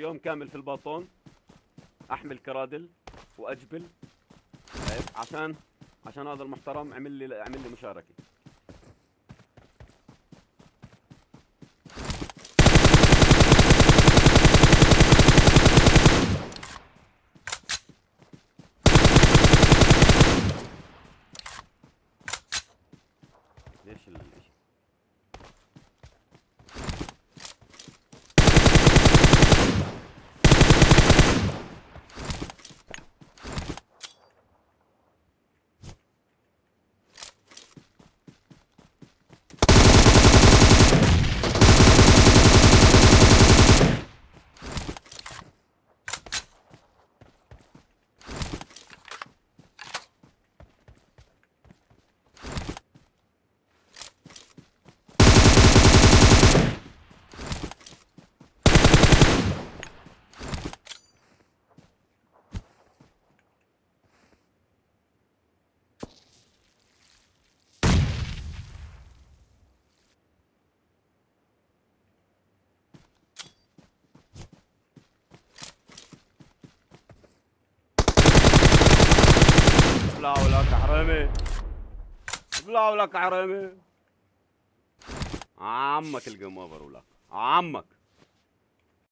اشتغل يوم كامل في الباطون. أحمل كرادل وأجبل. شايف عشان عشان هذا المحترم عمل لي عمل لي مشاركة. لك حرامي ابلعوا لك حرامي عمك الجيم اوفر ولك عمك.